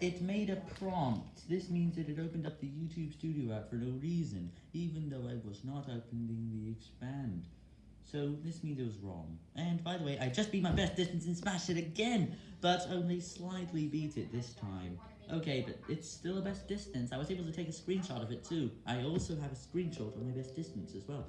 It made a prompt. This means that it opened up the YouTube Studio app for no reason, even though I was not opening the expand. So this means it was wrong. And by the way, I just beat my best distance and smashed it again, but only slightly beat it this time. Okay, but it's still a best distance. I was able to take a screenshot of it too. I also have a screenshot of my best distance as well.